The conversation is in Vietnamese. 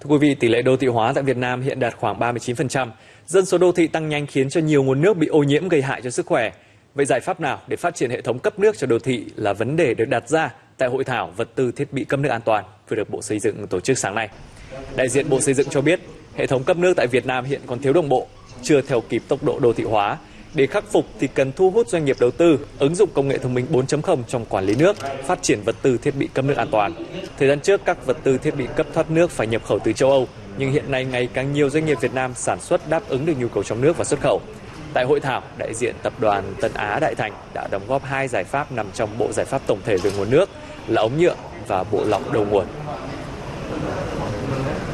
Thưa quý vị, tỷ lệ đô thị hóa tại Việt Nam hiện đạt khoảng 39%. Dân số đô thị tăng nhanh khiến cho nhiều nguồn nước bị ô nhiễm gây hại cho sức khỏe. Vậy giải pháp nào để phát triển hệ thống cấp nước cho đô thị là vấn đề được đặt ra tại hội thảo vật tư thiết bị cấp nước an toàn vừa được Bộ Xây dựng tổ chức sáng nay. Đại diện Bộ Xây dựng cho biết, hệ thống cấp nước tại Việt Nam hiện còn thiếu đồng bộ, chưa theo kịp tốc độ đô thị hóa. Để khắc phục thì cần thu hút doanh nghiệp đầu tư, ứng dụng công nghệ thông minh 4.0 trong quản lý nước, phát triển vật tư thiết bị cấp nước an toàn. Thời gian trước, các vật tư thiết bị cấp thoát nước phải nhập khẩu từ châu Âu, nhưng hiện nay ngày càng nhiều doanh nghiệp Việt Nam sản xuất đáp ứng được nhu cầu trong nước và xuất khẩu. Tại hội thảo, đại diện tập đoàn Tân Á Đại Thành đã đóng góp hai giải pháp nằm trong bộ giải pháp tổng thể về nguồn nước là ống nhựa và bộ lọc đầu nguồn.